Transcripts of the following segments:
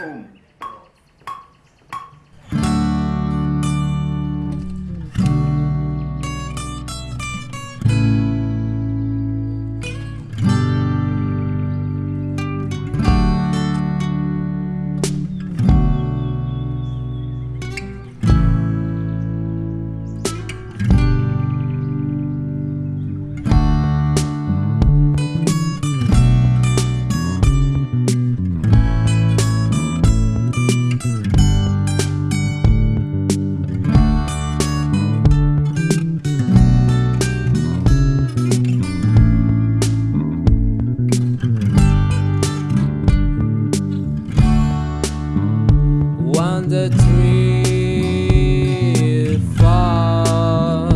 Boom. the tree fall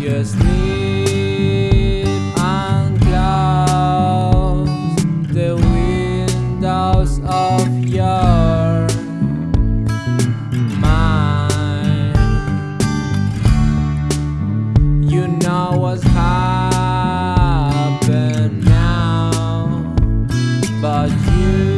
You sleep and clouds The windows of your mind. You know what's happened now But you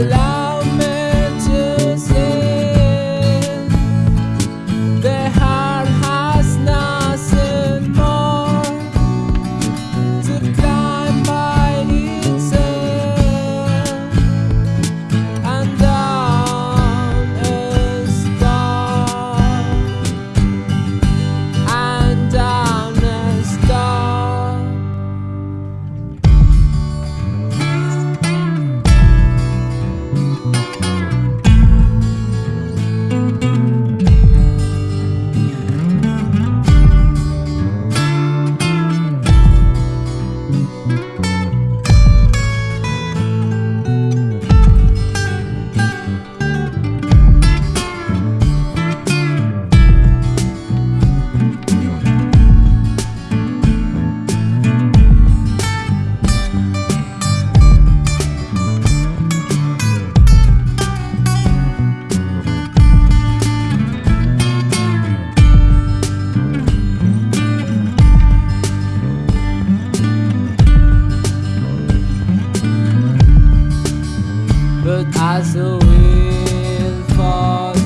alive. as a will for